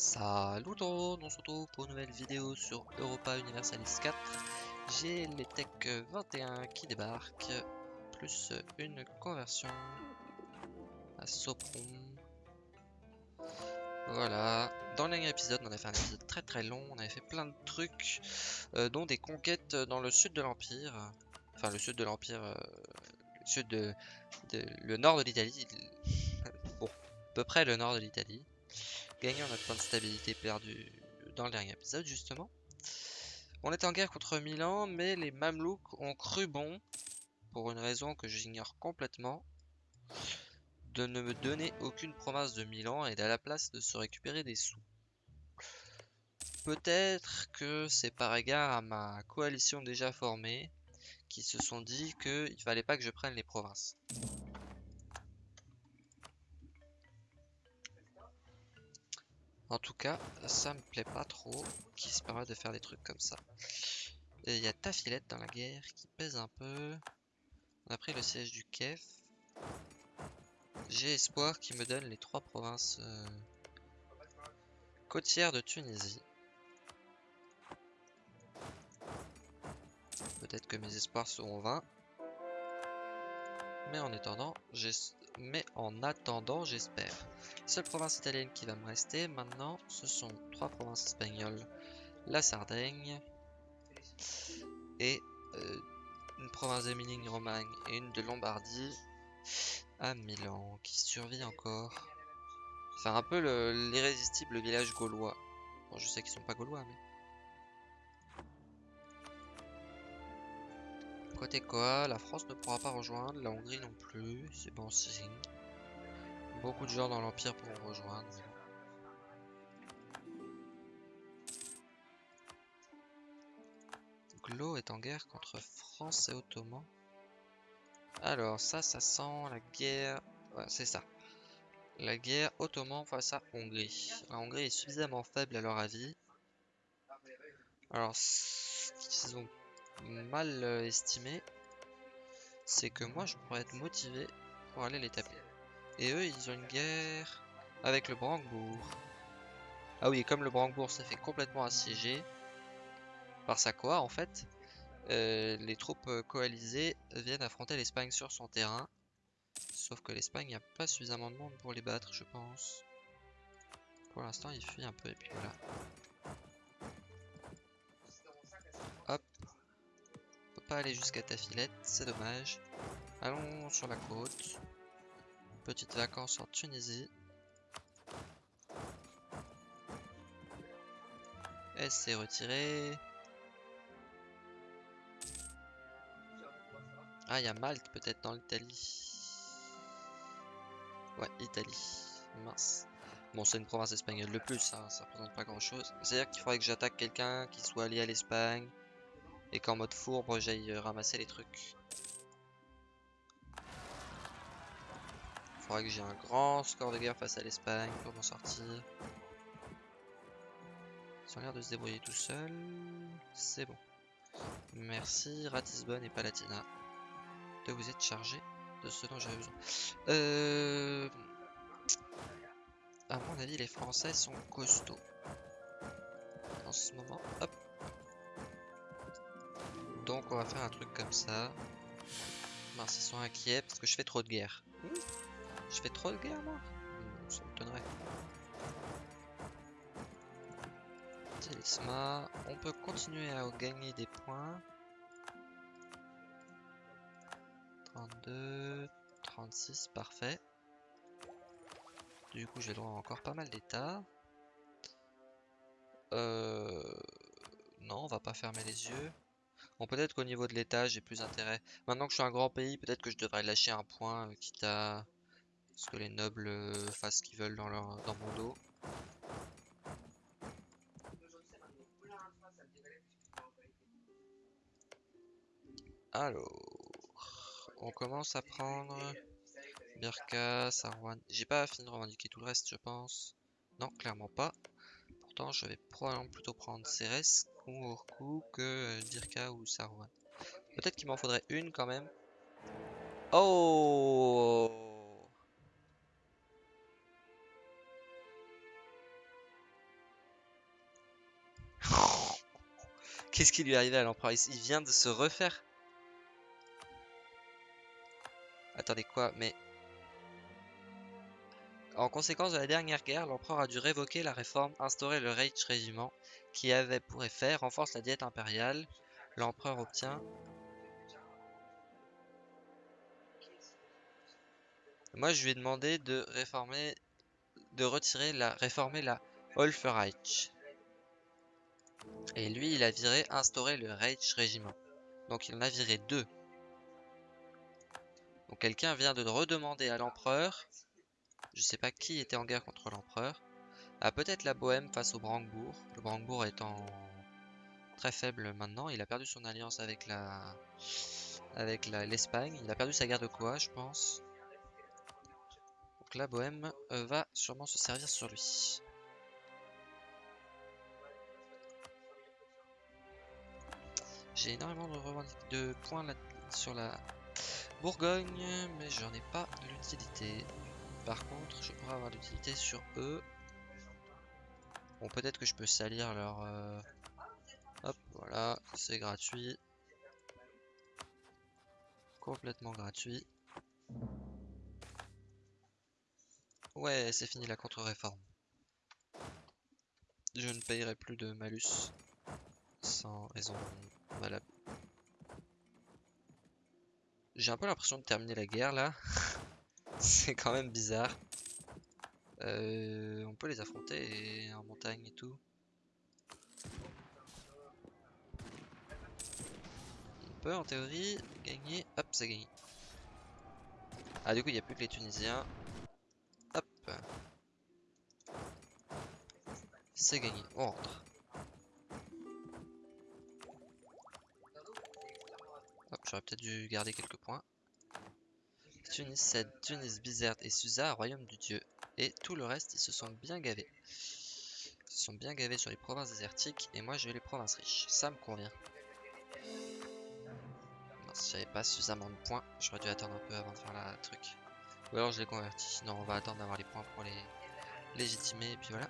Salut tout le monde, on se retrouve pour une nouvelle vidéo sur Europa Universalis 4. J'ai les Tech 21 qui débarquent, plus une conversion à Sopron. Voilà, dans le dernier épisode, on a fait un épisode très très long, on avait fait plein de trucs, euh, dont des conquêtes dans le sud de l'Empire. Enfin, le sud de l'Empire, euh, le sud de, de- le nord de l'Italie. bon, à peu près le nord de l'Italie gagnant notre point de stabilité perdu dans le dernier épisode justement. On est en guerre contre Milan, mais les Mamelouks ont cru bon, pour une raison que j'ignore complètement, de ne me donner aucune province de Milan et à la place de se récupérer des sous. Peut-être que c'est par égard à ma coalition déjà formée, qui se sont dit qu'il fallait pas que je prenne les provinces. En tout cas, ça me plaît pas trop qui se permet de faire des trucs comme ça. Et Il y a Tafilette dans la guerre qui pèse un peu. On a pris le siège du Kef. J'ai espoir qu'il me donne les trois provinces euh, côtières de Tunisie. Peut-être que mes espoirs seront vains. Mais en attendant, j'es- mais en attendant, j'espère. Seule province italienne qui va me rester maintenant, ce sont trois provinces espagnoles. La Sardaigne et euh, une province d'Émilie-Romagne et une de Lombardie à Milan qui survit encore. Enfin un peu le- l'irrésistible village gaulois. Bon, je sais qu'ils sont pas gaulois, mais. Côté quoi, la France ne pourra pas rejoindre, la Hongrie non plus, c'est bon signe. Beaucoup de gens dans l'Empire pourront rejoindre. Glo est en guerre contre France et Ottoman. Alors ça, ça sent la guerre... C'est ça. La guerre Ottoman face à Hongrie. La Hongrie est suffisamment faible à leur avis. Alors, ce qu'ils ont mal euh, estimé, c'est que moi, je pourrais être motivé pour aller les taper. Et eux, ils ont une guerre avec le Brandebourg. Ah oui, et comme le Brandebourg s'est fait complètement assiéger par sa quoi, en fait, euh, les troupes euh, coalisées viennent affronter l'Espagne sur son terrain. Sauf que l'Espagne n'a pas suffisamment de monde pour les battre, je pense. Pour l'instant, ils fuient un peu, et puis voilà. Pas aller jusqu'à Tafilette, c'est dommage. Allons sur la côte. Petite vacances en Tunisie. Elle s'est retirée. Ah, il y a Malte peut-être dans l'Italie. Ouais, Italie. Mince. Bon, c'est une province espagnole de plus, hein, ça représente pas grand-chose. C'est-à-dire qu'il faudrait que j'attaque quelqu'un qui soit allié à l'Espagne et qu'en mode fourbe, j'aille euh, ramasser les trucs. Faudrait que j'ai un grand score de guerre face à l'Espagne pour m'en sortir. Ils ont l'air de se débrouiller tout seuls. C'est bon. Merci Ratisbonne et Palatina de vous être chargé de ce dont j'avais besoin. Euh... À mon avis, les Français sont costauds. En ce moment, hop. Donc on va faire un truc comme ça. Ils sont inquiets parce que je fais trop de guerre. Hmm je fais trop de guerre moi? Hmm, Ça m'étonnerait. Télisma, on peut continuer à gagner des points. 32, 36, parfait. Du coup, j'ai droit à encore pas mal d'états. Euh... Non, on va pas fermer les yeux. Bon, peut-être qu'au niveau de l'état, j'ai plus intérêt. Maintenant que je suis un grand pays, peut-être que je devrais lâcher un point, euh, quitte à ce que les nobles euh, fassent ce qu'ils veulent dans, leur, dans mon dos. Alors, on commence à prendre Birka, Sarwan. J'ai pas fini de revendiquer tout le reste, je pense. Non, clairement pas je vais probablement plutôt prendre Ceres ou Urku que Dirka ou Saruman. Peut-être qu'il m'en faudrait une quand même. Oh Qu'est-ce qui lui est arrivé à l'empereur? Il vient de se refaire. Attendez quoi? Mais en conséquence de la dernière guerre, l'empereur a dû révoquer la réforme, instaurer le Reich Régiment, qui avait pour effet renforce la diète impériale. L'empereur obtient Moi, je lui ai demandé de réformer, de retirer la, réformer la Reich. Et lui, il a viré, instauré le Reich Régiment. Donc il en a viré deux. Donc quelqu'un vient de redemander à l'empereur, je sais pas qui était en guerre contre l'empereur, à peut-être la Bohème face au Brandebourg. Le Brandebourg étant très faible maintenant, il a perdu son alliance avec la avec l'Espagne. il a perdu sa guerre de quoi, je pense. Donc la Bohème euh, va sûrement se servir sur lui. J'ai énormément de, de points sur la Bourgogne, mais j'en ai pas l'utilité. Par contre, je pourrais avoir l'utilité sur eux. Bon, peut-être que je peux salir leur... Euh, hop, voilà, c'est gratuit. Complètement gratuit. Ouais, c'est fini la contre-réforme. Je ne payerai plus de malus sans raison valable. J'ai un peu l'impression de terminer la guerre là. C'est quand même bizarre. Euh, on peut les affronter en montagne et tout. On peut en théorie gagner. Hop, c'est gagné. Ah du coup il n'y a plus que les Tunisiens. Hop. C'est gagné. On rentre. j'aurais peut-être dû garder quelques points. Tunis 7, Tunis, Bizerte et Susa, royaume du dieu. Et tout le reste, ils se sont bien gavés. Ils se sont bien gavés sur les provinces désertiques et moi je vais les provinces riches. Ça me convient. si j'avais pas suffisamment de points, j'aurais dû attendre un peu avant de faire la truc. Ou alors je les convertis. Non, on va attendre d'avoir les points pour les légitimer et puis voilà.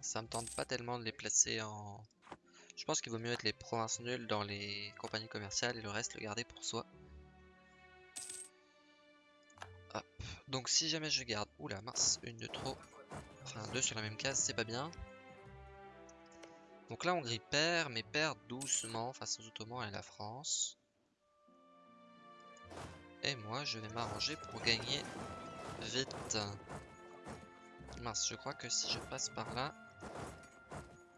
Ça me tente pas tellement de les placer en... Je pense qu'il vaut mieux être les provinces nulles dans les compagnies commerciales et le reste le garder pour soi. Hop. Donc si jamais je garde... Oula mince, une de trop. Enfin deux sur la même case, c'est pas bien. Donc là Hongrie perd, mais perd doucement face aux Ottomans et la France. Et moi je vais m'arranger pour gagner vite. Mince, je crois que si je passe par là,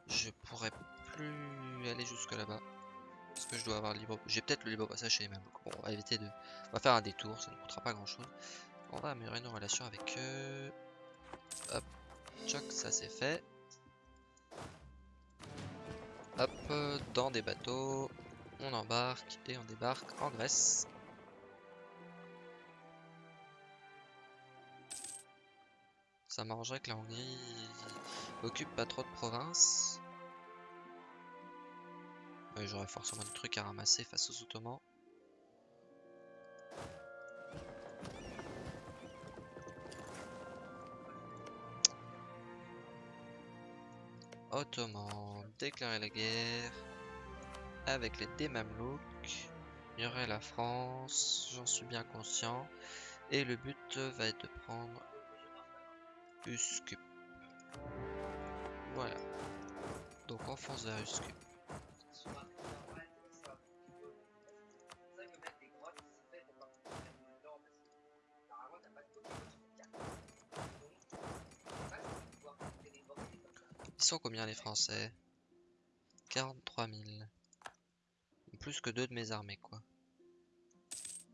je pourrais plus aller jusque là-bas. Parce que je dois avoir le libre... J'ai peut-être le libre passage chez les mêmes. Bon, on va éviter de... On va faire un détour, ça ne coûtera pas grand-chose. On va améliorer nos relations avec eux. Hop, choc, ça c'est fait. Hop, dans des bateaux. On embarque et on débarque en Grèce. Ça m'arrangerait que la Hongrie occupe pas trop de provinces. J'aurais forcément des trucs à ramasser face aux Ottomans. Ottomans, déclarer la guerre avec les Démamelouks. Il y aurait la France, j'en suis bien conscient. Et le but va être de prendre Uscup. Voilà. Donc on fonce vers Uscup. Sont combien les Français? 43 000. Plus que deux de mes armées quoi.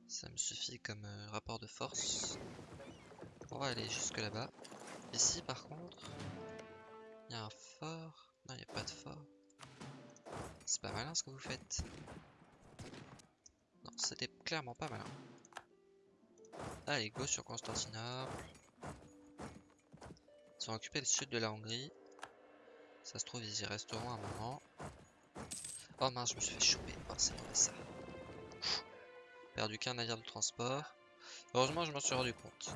Ça me suffit comme euh, rapport de force. On va aller jusque là-bas. Ici par contre, il y a un fort. Non, il n'y a pas de fort. C'est pas malin ce que vous faites. Non, c'était clairement pas malin. Allez, go sur Constantinople. Ils ont occupé le sud de la Hongrie. Ça se trouve, ils y resteront un moment. Oh mince, je me suis fait choper. Oh, c'est mauvais ça. Perdu qu'un navire de transport. Heureusement, je m'en suis rendu compte.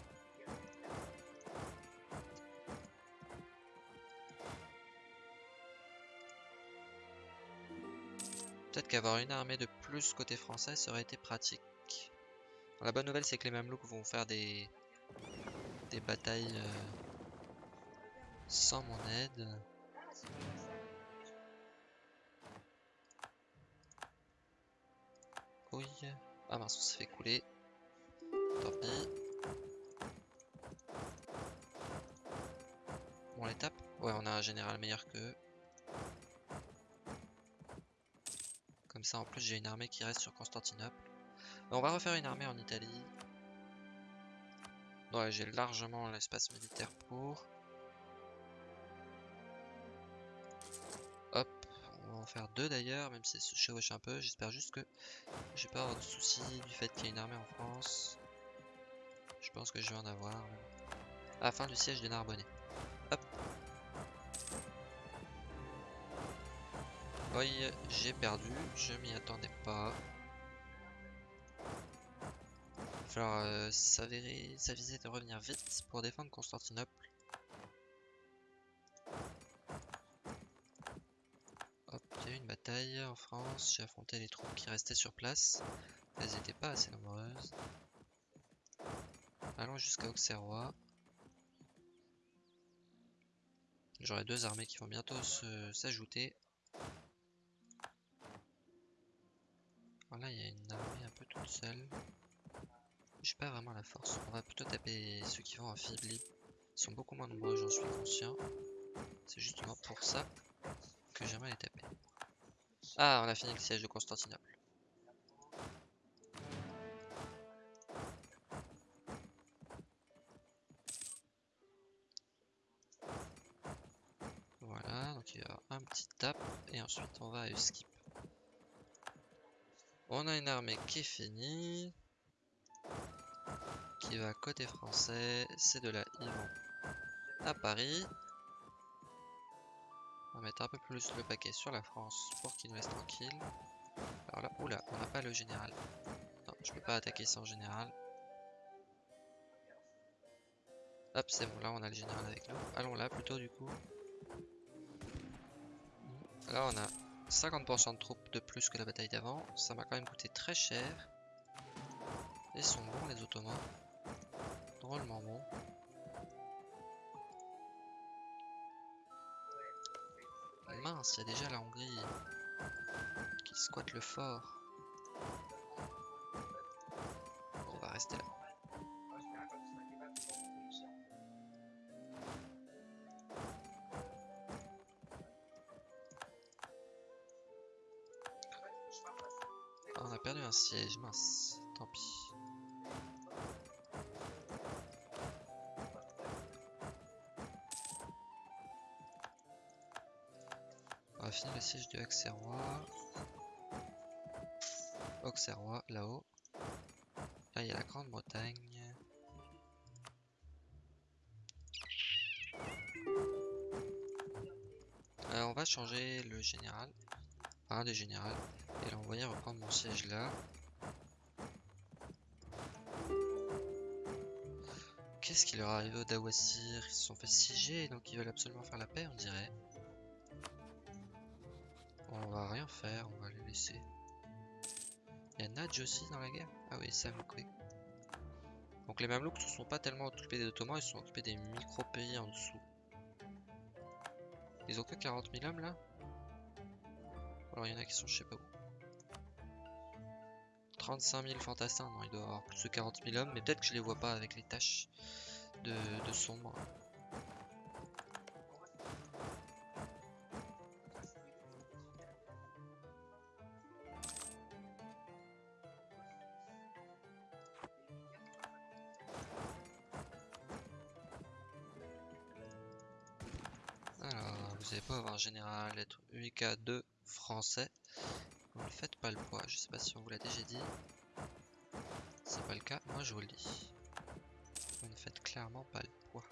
Peut-être qu'avoir une armée de plus côté français, ça aurait été pratique. La bonne nouvelle, c'est que les Mamelouks vont faire des, des batailles euh, sans mon aide. Ah mince, on s'est fait couler. Tant pis. Bon, on Ouais, on a un général meilleur qu'eux. Comme ça, en plus, j'ai une armée qui reste sur Constantinople. On va refaire une armée en Italie. Ouais, j'ai largement l'espace militaire pour. Faire deux d'ailleurs, même si ça se chevauche un peu. J'espère juste que je vais pas avoir de soucis du fait qu'il y ait une armée en France. Je pense que je vais en avoir. À la fin du siège de Narbonnais. Hop. Oui, j'ai perdu, je m'y attendais pas. Il va falloir s'aviser de revenir vite pour défendre Constantinople. En France, j'ai affronté les troupes qui restaient sur place. Elles n'étaient pas assez nombreuses. Allons jusqu'à Auxerrois. J'aurai deux armées qui vont bientôt s'ajouter. Là, il y a une armée un peu toute seule. J'ai pas vraiment la force. On va plutôt taper ceux qui vont affaiblir. Ils sont beaucoup moins nombreux, j'en suis conscient. C'est justement pour ça que j'aimerais les taper. Ah, on a fini le siège de Constantinople. Voilà, donc il y a un petit tap et ensuite on va à skip. On a une armée qui est finie qui va côté français. C'est de là, ils vont à Paris. Mettre un peu plus le paquet sur la France pour qu'ils nous laissent tranquilles. Alors là, oula, on n'a pas le général. Non, je peux pas attaquer sans général. Hop, c'est bon, là on a le général avec nous. Allons là plutôt du coup. Là on a 50% de troupes de plus que la bataille d'avant. Ça m'a quand même coûté très cher. Ils sont bons les Ottomans. Drôlement bons. Mince, il y a déjà la Hongrie qui squatte le fort. On va rester là. Ah, on a perdu un siège, mince, tant pis. Siège de Auxerrois. Auxerrois, là-haut. Là, il y a la Grande-Bretagne. Alors, on va changer le général. Un des généraux. Et l'envoyer reprendre mon siège là. Qu'est-ce qui leur arrive au Dawasir Ils se sont fait siéger, donc ils veulent absolument faire la paix, on dirait. On va rien faire, on va les laisser. Il y a Nadj aussi dans la guerre? Ah oui, ça oui. Donc les Mamelouks ne sont pas tellement occupés des Ottomans, ils sont occupés des micro-pays en dessous. Ils ont que 40 000 hommes là? Alors il y en a qui sont je sais pas où. 35 000 fantassins, non il doit avoir plus de 40 000 hommes, mais peut-être que je les vois pas avec les tâches de, de sombre. N'allez pas avoir un général être UIK 2 français. Vous ne faites pas le poids. Je sais pas si on vous l'a déjà dit. C'est pas le cas, moi je vous le dis. Vous ne faites clairement pas le poids.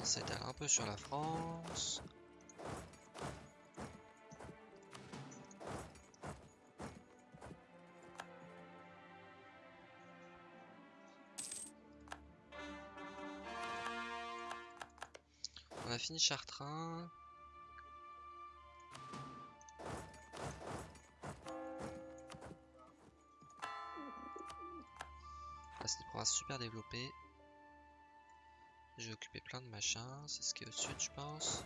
On s'étale un peu sur la France. on a fini Chartrain. Ah, c'est des provinces super développées. J'ai occupé plein de machins. C'est ce qui est au sud, je pense.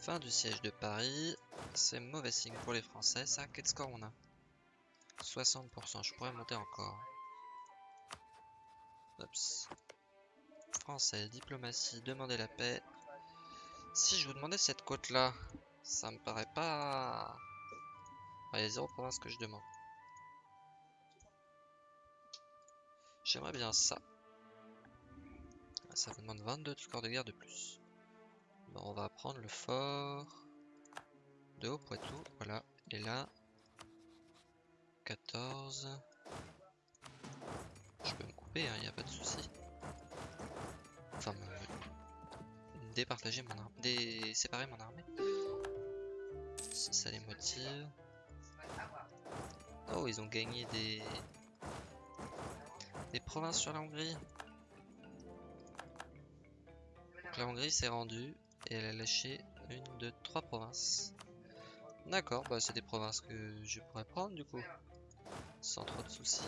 Fin du siège de Paris. C'est mauvais signe pour les Français, ça. Quel score on a? 60%, je pourrais monter encore. Français, diplomatie, demander la paix. Si je vous demandais cette côte là, ça me paraît pas... Il y a zéro province que je demande. J'aimerais bien ça. Ça vous demande 22 scores de guerre de plus. Bon, on va prendre le fort de Haut-Poitou. Voilà. Et là, 14. Il hein, n'y a pas de souci. Enfin, me... départager mon armée. Dé... séparer mon armée. Si ça les motive. Oh, ils ont gagné des des provinces sur la Hongrie. Donc la Hongrie s'est rendue et elle a lâché une de trois provinces. D'accord, bah c'est des provinces que je pourrais prendre du coup, sans trop de soucis.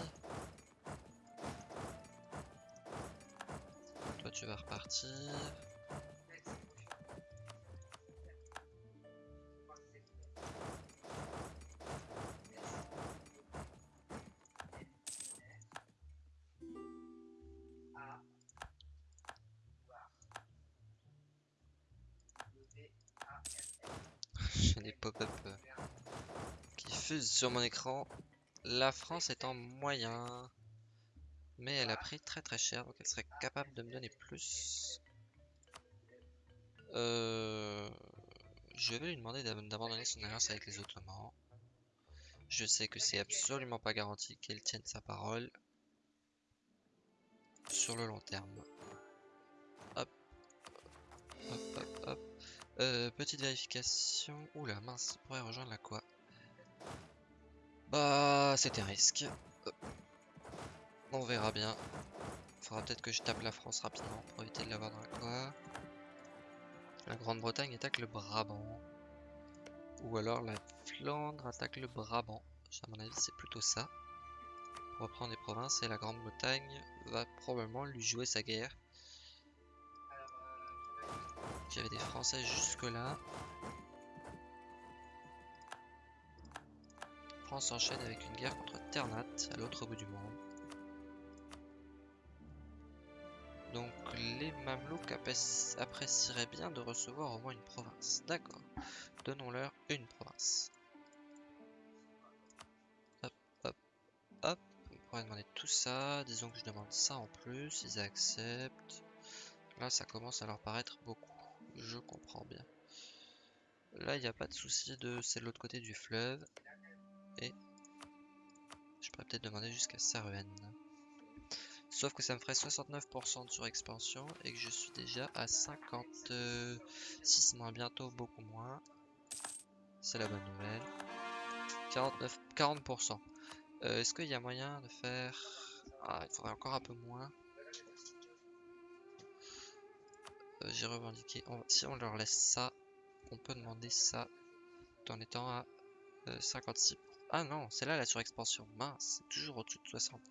Tu vas repartir. sur mon écran. La France est en moyen. Mais elle a pris très très cher, donc elle serait capable de me donner plus. Euh, je vais lui demander d'abandonner son alliance avec les Ottomans. Je sais que c'est absolument pas garanti qu'elle tienne sa parole sur le long terme. Hop. Hop, hop, hop. Euh, petite vérification. Oula, mince, pourrait rejoindre la quoi? Bah, c'était un risque. On verra bien. Faudra peut-être que je tape la France rapidement pour éviter de l'avoir dans la quoi. La Grande-Bretagne attaque le Brabant. Ou alors la Flandre attaque le Brabant. À mon avis, c'est plutôt ça. Pour reprendre les provinces et la Grande-Bretagne va probablement lui jouer sa guerre. J'avais des Français jusque là. s'enchaîne avec une guerre contre Ternat à l'autre bout du monde. Donc les Mamelouks apprécieraient bien de recevoir au moins une province. D'accord. Donnons-leur une province. Hop, hop, hop. On pourrait demander tout ça. Disons que je demande ça en plus. Ils acceptent. Là, ça commence à leur paraître beaucoup. Je comprends bien. Là, il n'y a pas de souci de... C'est de l'autre côté du fleuve. Et je pourrais peut-être demander jusqu'à Saruhen. Sauf que ça me ferait 69% de surexpansion et que je suis déjà à 56 moins, bientôt beaucoup moins. C'est la bonne nouvelle. 49, 40%. Euh, est-ce qu'il y a moyen de faire... Ah, il faudrait encore un peu moins. Euh, j'ai revendiqué. Si on leur laisse ça, on peut demander ça en étant à 56%. Euh, ah non, c'est là la surexpansion. Mince, c'est toujours au-dessus de 60.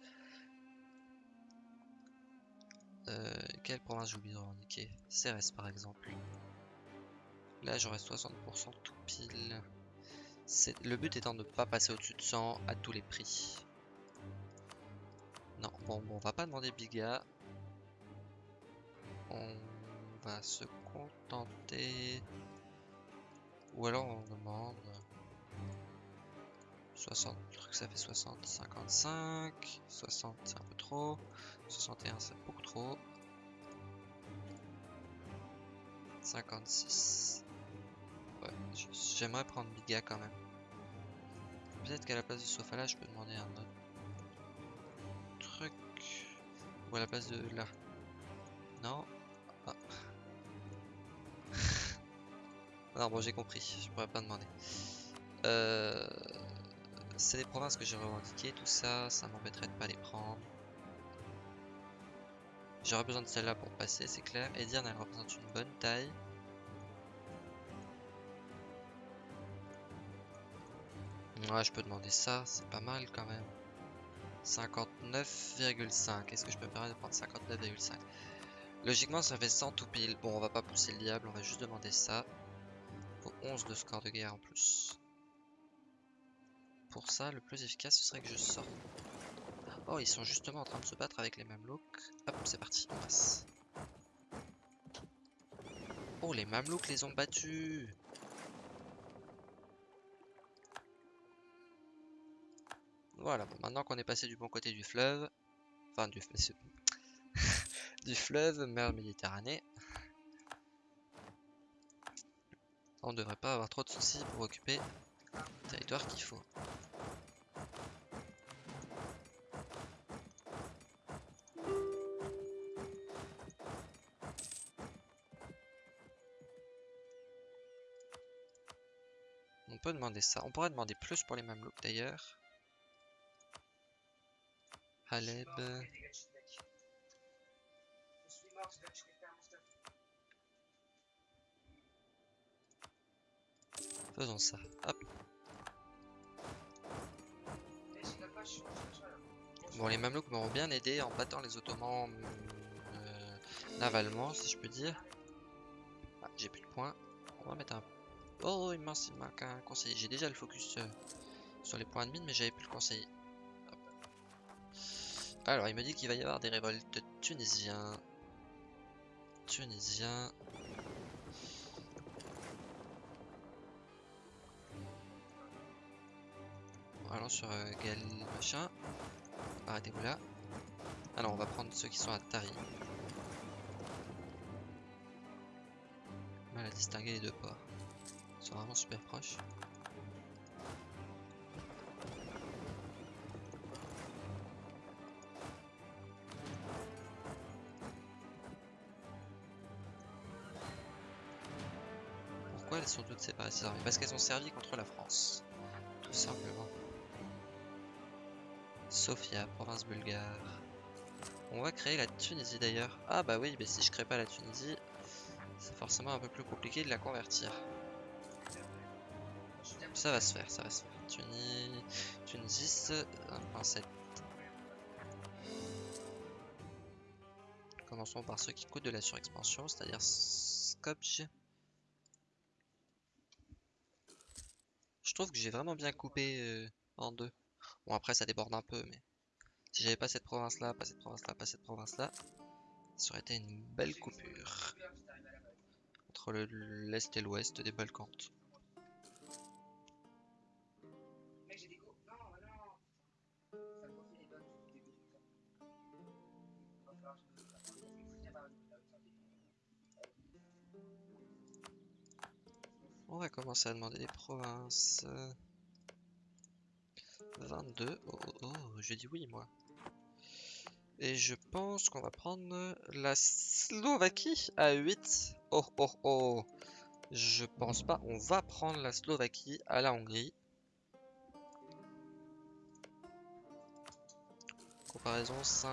Euh, quelle province j'ai oublié de revendiquer? Cérès par exemple. Là j'aurai 60% tout pile. Le but étant de ne pas passer au-dessus de 100 à tous les prix. Non, bon, bon on va pas demander Biga. On va se contenter. Ou alors on demande... 60, je crois que ça fait 60, 55, 60 c'est un peu trop, 61 c'est beaucoup trop, 56, ouais, j'aimerais prendre Biga quand même. Peut-être qu'à la place de Sofala je peux demander un autre truc, ou à la place de là, non, ah. non bon j'ai compris, je pourrais pas demander. Euh c'est des provinces que j'ai revendiquées, tout ça, ça m'embêterait de pas les prendre. J'aurais besoin de celle-là pour passer, c'est clair. Edirne, elle représente une bonne taille. Ouais, je peux demander ça, c'est pas mal quand même. 59,5. Est-ce que je peux me permettre de prendre 59,5 Logiquement, ça fait 100 tout pile. Bon, on va pas pousser le diable, on va juste demander ça. Pour 11 de score de guerre en plus. Pour ça, le plus efficace, ce serait que je sorte. Oh, ils sont justement en train de se battre avec les Mamelouks. Hop, c'est parti. Oh, les Mamelouks les ont battus Voilà, maintenant qu'on est passé du bon côté du fleuve, enfin du, du fleuve, mer Méditerranée, on ne devrait pas avoir trop de soucis pour occuper le territoire qu'il faut. Peut demander ça. On pourrait demander plus pour les Mamelouks d'ailleurs. Aleb. Faisons ça. Hop. Bon, les Mamelouks m'auront bien aidé en battant les Ottomans euh, navalement, si je peux dire. Ah, j'ai plus de points. On va mettre un... Oh, il manque un conseiller. J'ai déjà le focus euh, sur les points de mine, mais j'avais plus le conseiller. Alors, il me dit qu'il va y avoir des révoltes tunisiens. Tunisiens. Allons sur euh, Gal machin. Arrêtez-vous là. Alors, on va prendre ceux qui sont à Tari. Mal à distinguer les deux ports. Vraiment super proches. elles sont toutes séparées ces armées? Parce qu'elles ont servi contre la France. Tout simplement. Sofia, province bulgare. On va créer la Tunisie d'ailleurs. Ah bah oui, mais si je crée pas la Tunisie, c'est forcément un peu plus compliqué de la convertir. Ça va se faire, ça va se faire. Tunis... Tunisis 1.7. Commençons par ceux qui coûtent de la surexpansion, c'est-à-dire Skopje. Je trouve que j'ai vraiment bien coupé euh, en deux. Bon après ça déborde un peu mais si j'avais pas cette province là, pas cette province là, pas cette province là, ça aurait été une belle coupure entre l'est et l'ouest des Balkans. On va commencer à demander des provinces. 22. Oh, oh, oh, je dis oui, moi. Et je pense qu'on va prendre la Slovaquie à 8. Oh, oh, oh. Je pense pas. On va prendre la Slovaquie à la Hongrie. Comparaison 5.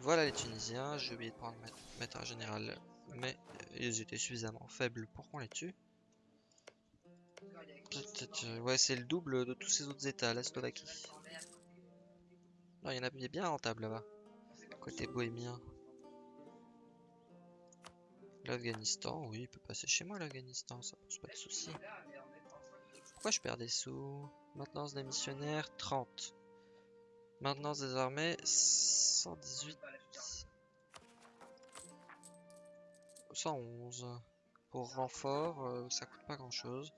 Voilà les Tunisiens. J'ai oublié de prendre mettre général mais ils étaient suffisamment faibles pour qu'on les tue. Ouais, c'est le double de tous ces autres états, la Slovaquie. Non, il y en a bien rentable là-bas. Côté bohémien. L'Afghanistan, oui, il peut passer chez moi l'Afghanistan, ça pose pas de soucis. Pourquoi je perds des sous? Maintenance des missionnaires, 30. Maintenance des armées, 118. 111. Pour renfort, euh, ça coûte pas grand chose.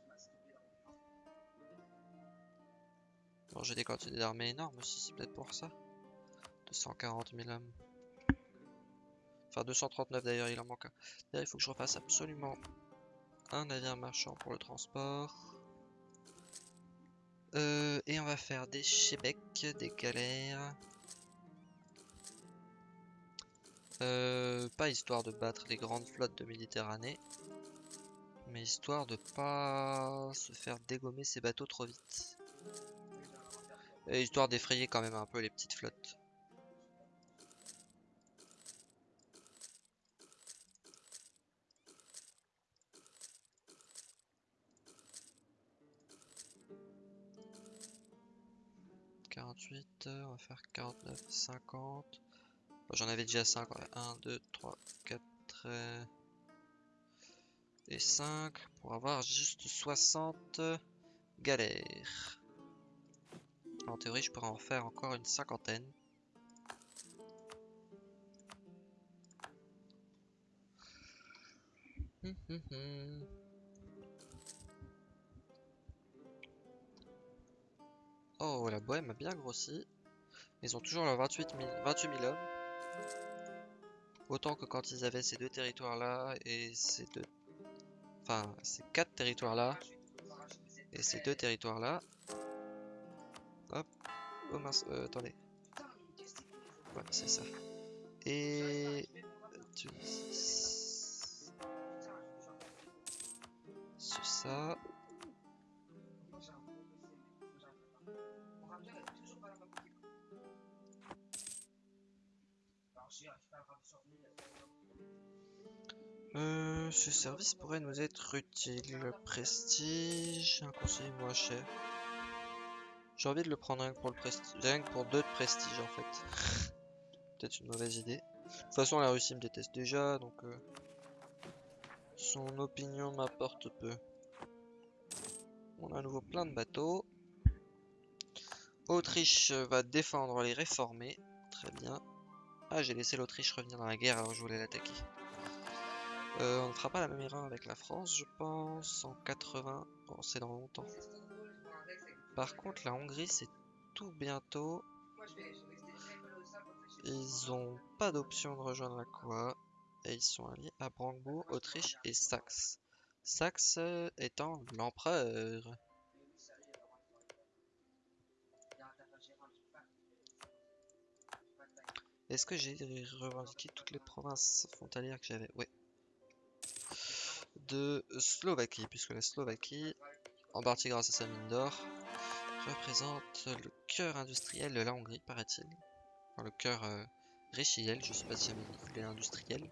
Bon, j'ai des quantités d'armées énormes aussi, c'est peut-être pour ça. 240 000 hommes. Enfin, 239 d'ailleurs, il en manque un. D'ailleurs, il faut que je refasse absolument un navire marchand pour le transport. Euh, et on va faire des chebecs, des galères. Euh, pas histoire de battre les grandes flottes de Méditerranée, mais histoire de pas se faire dégommer ces bateaux trop vite. Et histoire d'effrayer quand même un peu les petites flottes. 48, on va faire 49, 50. J'en avais déjà 5, 1, 2, 3, 4 et 5 pour avoir juste 60 galères. En théorie, je pourrais en faire encore une cinquantaine. Hum, hum, hum. Oh, la bohème a bien grossi. Ils ont toujours leurs 28 000, 28 000 hommes. Autant que quand ils avaient ces deux territoires-là et ces deux... Enfin, ces quatre territoires-là et ces deux territoires-là. Hop. Oh mince, euh, attendez. Ouais, c'est ça. Et... Sur ça. Euh, ce service pourrait nous être utile. Prestige, un conseiller moins cher. J'ai envie de le prendre rien pour le prestige, pour deux de prestige en fait. Peut-être une mauvaise idée. De toute façon, la Russie me déteste déjà, donc euh, son opinion m'apporte peu. On a à nouveau plein de bateaux. Autriche va défendre les réformés. Très bien. Ah, j'ai laissé l'Autriche revenir dans la guerre alors je voulais l'attaquer. Euh, on ne fera pas la même erreur avec la France, je pense, en 80. Bon, c'est dans longtemps. Par contre, la Hongrie, c'est tout bientôt. Ils ont pas d'option de rejoindre la Coa. Et ils sont alliés à Brandebourg, Autriche et Saxe. Saxe étant l'empereur. Est-ce que j'ai revendiqué toutes les provinces frontalières que j'avais? Oui. De Slovaquie, puisque la Slovaquie, en partie grâce à sa mine d'or, représente le cœur industriel de la Hongrie, paraît-il. Enfin, le cœur euh, richiel, je sais pas si il est industriel.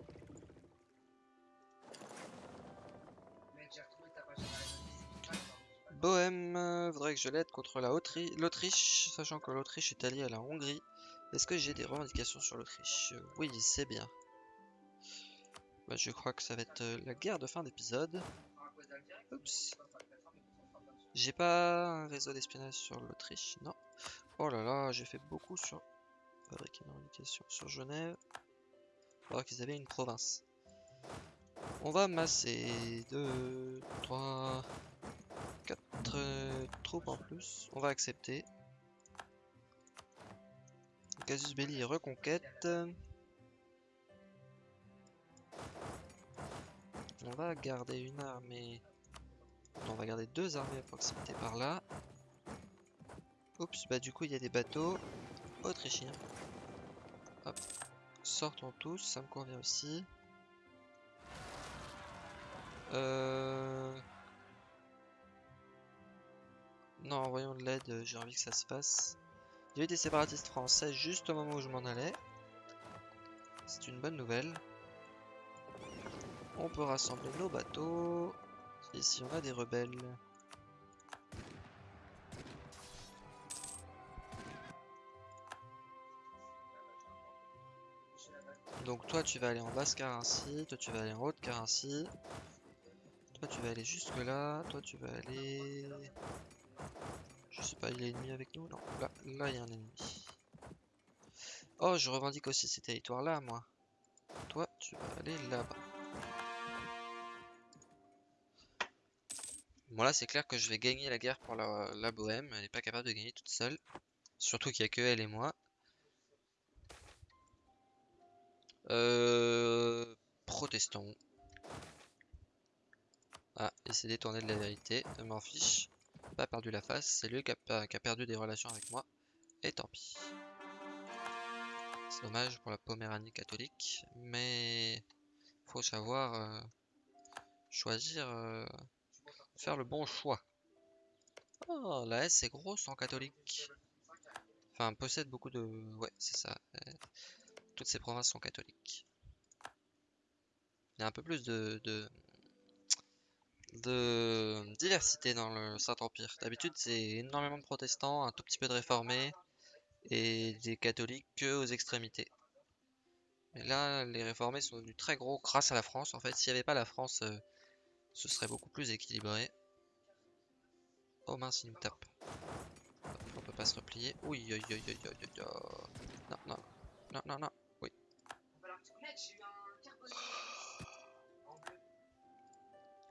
Bohème euh, voudrait que je l'aide contre l'Autriche, sachant que l'Autriche est alliée à la Hongrie est-ce que j'ai des revendications sur l'Autriche? Oui, c'est bien. Bah, je crois que ça va être euh, la guerre de fin d'épisode. Oups. J'ai pas un réseau d'espionnage sur l'Autriche, non. Oh là là, j'ai fait beaucoup sur... Fabriquer une revendication sur Genève. Alors qu'ils avaient une province. On va masser 2, 3, 4 troupes en plus. On va accepter. Casus Belli reconquête. On va garder une armée. on va garder deux armées à proximité par là. Oups, bah du coup il y a des bateaux autrichiens. Hop. Sortons tous, ça me convient aussi. Euh... Non, envoyons de l'aide, j'ai envie que ça se passe. Il y a eu des séparatistes français juste au moment où je m'en allais. C'est une bonne nouvelle. On peut rassembler nos bateaux. Ici on a des rebelles. Donc toi tu vas aller en basse Carinthie, toi tu vas aller en haute Carinthie. Toi tu vas aller jusque là, toi tu vas aller... Je sais pas, il a ennemi avec nous Non, là, là il y a un ennemi. Oh, je revendique aussi ces territoires-là, moi. Toi, tu vas aller là-bas. Bon là, c'est clair que je vais gagner la guerre pour la, Bohème. Elle n'est pas capable de gagner toute seule. Surtout qu'il n'y a que elle et moi. Euh... Protestons. Ah, il s'est détourné de la vérité. Je m'en fiche pas perdu la face, c'est lui qui a, perdu des relations avec moi. Et tant pis. C'est dommage pour la Poméranie catholique, mais faut savoir euh, choisir, euh, faire le bon choix. Oh, la S est grosse en catholique. Enfin, possède beaucoup de... Ouais, c'est ça. Euh, toutes ces provinces sont catholiques. Il y a un peu plus de, de diversité dans le Saint-Empire. D'habitude, c'est énormément de protestants, un tout petit peu de réformés, et des catholiques que aux extrémités. Mais là, les réformés sont devenus très gros grâce à la France. En fait, s'il n'y avait pas la France, euh, ce serait beaucoup plus équilibré. Oh mince, il nous tape. On peut pas se replier. Oui, oui, oui, oui, oui, oui. Non, non, non, non, non. Oui.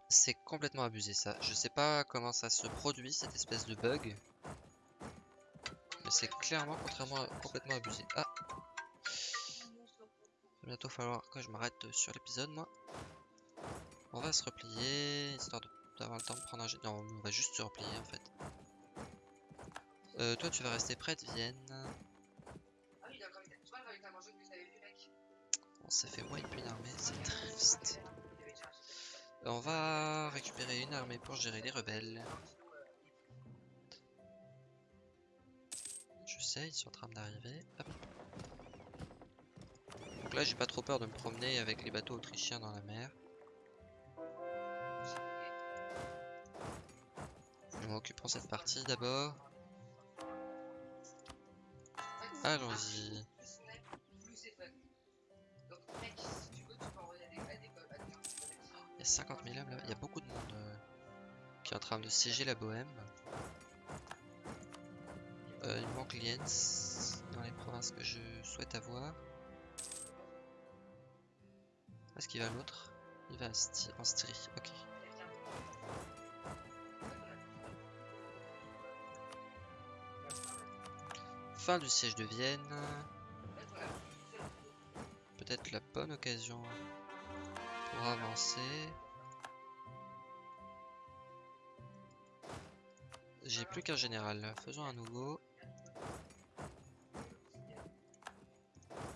C'est complètement abusé ça. Je sais pas comment ça se produit cette espèce de bug. Mais c'est clairement contrairement complètement abusé. Ah Il va bientôt falloir que je m'arrête sur l'épisode moi. On va se replier, histoire d'avoir le temps de prendre un... Non, on va juste se replier en fait. Euh, toi tu vas rester près de Vienne. On s'est fait wipe une armée, c'est triste. On va récupérer une armée pour gérer les rebelles. Je sais, ils sont en train d'arriver. Donc là, j'ai pas trop peur de me promener avec les bateaux autrichiens dans la mer. Occupons cette partie d'abord. Allons-y. Il y a 50 000 hommes là. Il y a beaucoup de monde euh, qui est en train de siéger la Bohème. Euh, il manque Liens dans les provinces que je souhaite avoir. Est-ce qu'il va l'autre? Il va en Styrie, ok. Fin du siège de Vienne. Peut-être la bonne occasion pour avancer. J'ai plus qu'un général. Faisons un nouveau.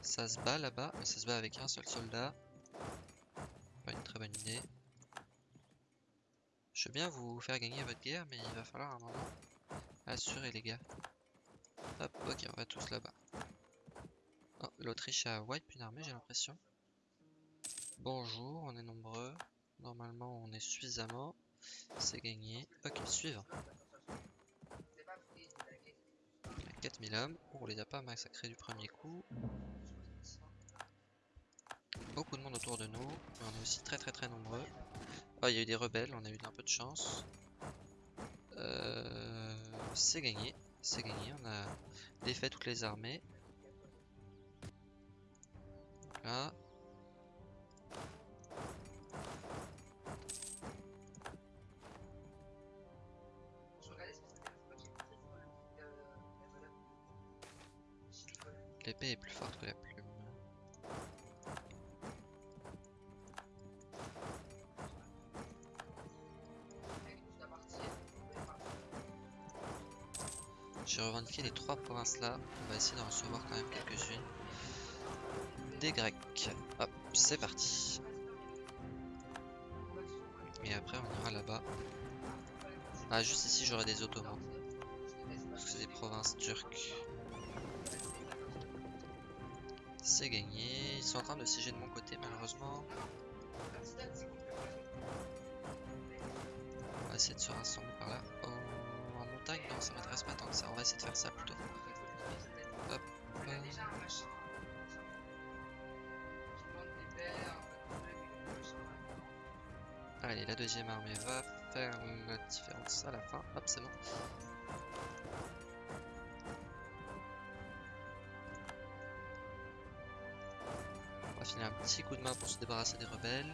Ça se bat là-bas, mais ça se bat avec un seul soldat. Pas une très bonne idée. Je veux bien vous faire gagner votre guerre, mais il va falloir un moment assurer les gars. Ok, on va tous là-bas. Oh, L'Autriche a wipe une armée, j'ai l'impression. Bonjour, on est nombreux. Normalement, on est suffisamment. C'est gagné. Ok, suivant. Il y a 4000 hommes. On les a pas massacrés du premier coup. Beaucoup de monde autour de nous. Mais on est aussi très très très nombreux. Oh, il y a eu des rebelles, on a eu un peu de chance. Euh, c'est gagné. C'est gagné. On a défait toutes les armées. Là. L'épée est plus forte que la plume. Les trois provinces là. On va essayer d'en recevoir quand même quelques-unes. Des Grecs. Hop, c'est parti. Et après on ira là-bas. Ah, juste ici j'aurai des Ottomans. Parce que c'est des provinces turques. C'est gagné. Ils sont en train de siéger de mon côté malheureusement. On va essayer de se rassembler par là. Oh, ça m'intéresse pas tant que ça. On va essayer de faire ça plutôt. Hop. Allez, la deuxième armée va faire la différence à la fin. Hop, c'est bon. On va filer un petit coup de main pour se débarrasser des rebelles.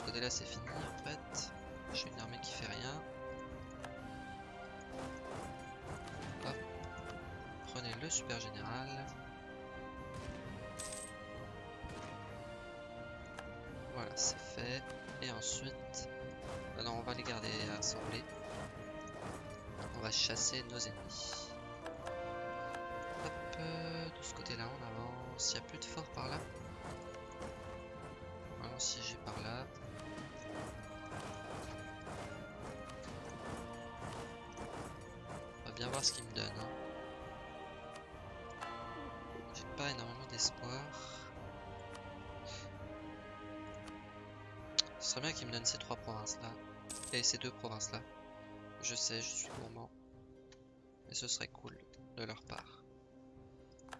De ce côté-là, c'est fini en fait. J'ai une armée qui fait rien. Prenez le super général. Voilà, c'est fait. Et ensuite... Ah on va les garder assemblés. On va chasser nos ennemis. Hop, euh, de ce côté-là, on avance. Il n'y a plus de fort par là. Allons siéger par là. Bien voir ce qu'il me donne. Hein. J'ai pas énormément d'espoir. Ce serait bien qu'ils me donnent ces trois provinces-là. Et ces deux provinces-là. Je sais, je suis gourmand. Mais ce serait cool de leur part.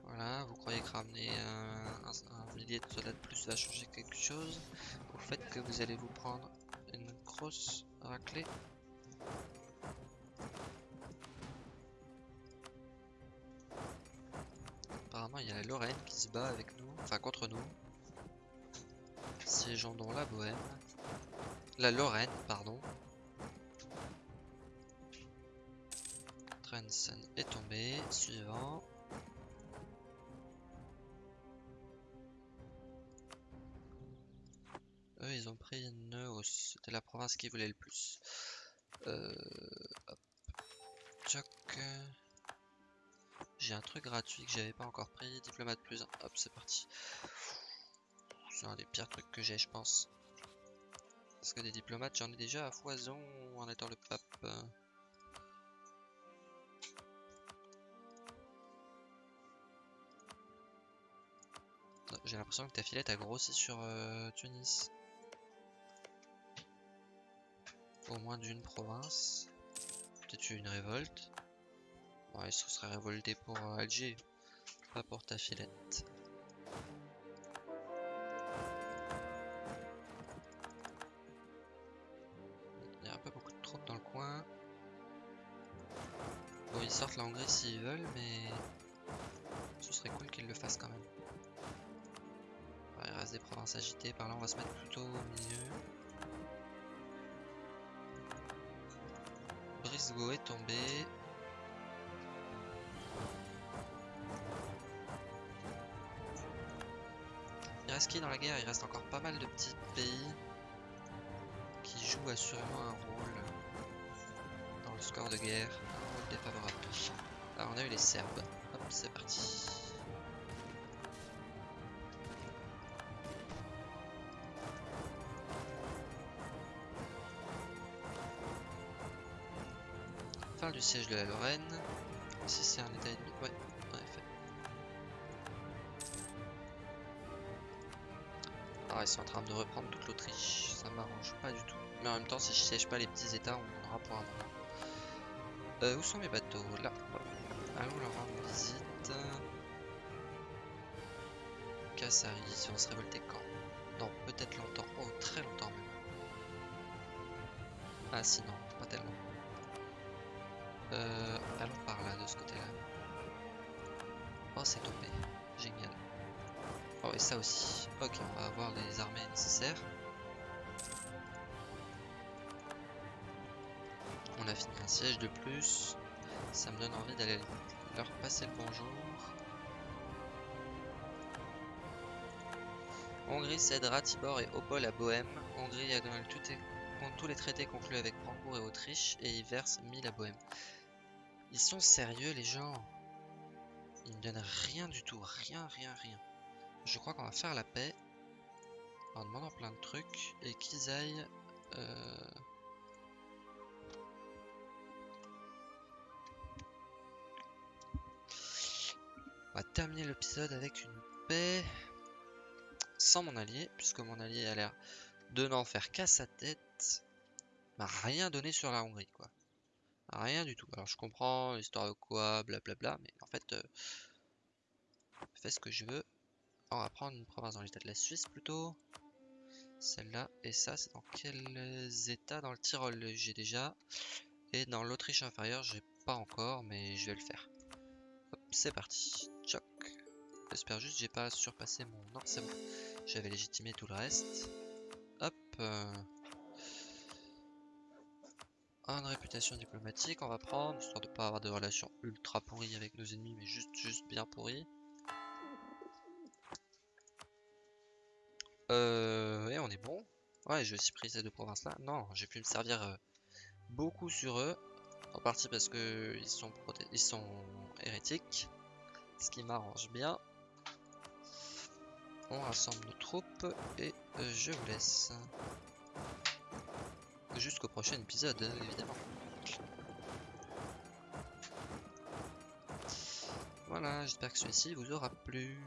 Voilà, vous croyez que ramener un, un millier de soldats de plus va changer quelque chose? Au fait que vous allez vous prendre une grosse raclée Lorraine qui se bat avec nous, enfin contre nous. Siégeons dans la Bohème. La Lorraine, pardon. Trensen est tombé. Suivant. Eux, ils ont pris Neos. C'était la province qui voulait le plus. Euh. J'ai un truc gratuit que j'avais pas encore pris. Diplomate plus 1. Hop, c'est parti. C'est un des pires trucs que j'ai, je pense. Parce que des diplomates, j'en ai déjà à foison en étant le pape. J'ai l'impression que ta filette a grossi sur euh, Tunis. Au moins d'une province. Peut-être une révolte. Ouais, il se serait révolté pour euh, Alger, pas pour ta filette. Il y a peu beaucoup de troupes dans le coin. Bon, ils sortent la Hongrie s'ils veulent, mais ce serait cool qu'ils le fassent quand même. il reste des provinces agitées, par là on va se mettre plutôt au milieu. Brisgau est tombé. Qui dans la guerre Il reste encore pas mal de petits pays qui jouent assurément un rôle dans le score de guerre, un rôle défavorable. Alors on a eu les Serbes. Hop, c'est parti. Fin du siège de la Lorraine. Si c'est un état ennemi, ouais, Ah, ils sont en train de reprendre toute l'Autriche. Ça m'arrange pas du tout. Mais en même temps, si je siège pas les petits états, on en aura pour un moment. Euh, où sont mes bateaux? Là. Allons leur rendre visite. Cassari, si on se révolter quand? Non, peut-être longtemps. Oh, très longtemps même. Ah si, non, pas tellement. Euh, allons par là, de ce côté-là. Oh, c'est tombé. Génial. Oh, et ça aussi. Ok, on va avoir les armées nécessaires. On a fini un siège de plus. Ça me donne envie d'aller leur passer le bonjour. Hongrie cèdera Tibor et Opol à Bohème. Hongrie a donné tous les traités conclus avec Brandebourg et Autriche et y verse 1000 à Bohème. Ils sont sérieux les gens? Ils ne donnent rien du tout. Rien, rien, rien. Je crois qu'on va faire la paix. En demandant plein de trucs. Et qu'ils aillent... Euh... On va terminer l'épisode avec une paix. Sans mon allié. Puisque mon allié a l'air de n'en faire qu'à sa tête. M'a rien donné sur la Hongrie quoi. Rien du tout. Alors je comprends l'histoire de quoi, blablabla, mais en fait, euh, fais ce que je veux. On va prendre une province dans l'état de la Suisse plutôt. Celle-là. Et ça, c'est dans quels états? Dans le Tyrol, j'ai déjà. Et dans l'Autriche inférieure, j'ai pas encore, mais je vais le faire. C'est parti. Choc. J'espère juste que j'ai pas surpassé mon... Non, c'est bon. J'avais légitimé tout le reste. Hop. Euh, une réputation diplomatique, on va prendre, histoire de pas avoir de relations ultra pourries avec nos ennemis, mais juste, juste bien pourries. Euh, et on est bon. Ouais, j'ai aussi pris ces deux provinces-là. Non, j'ai pu me servir euh, beaucoup sur eux. En partie parce que ils sont, ils sont hérétiques. Ce qui m'arrange bien. On rassemble nos troupes et euh, je vous laisse jusqu'au prochain épisode, hein, évidemment. Voilà, j'espère que celui-ci vous aura plu.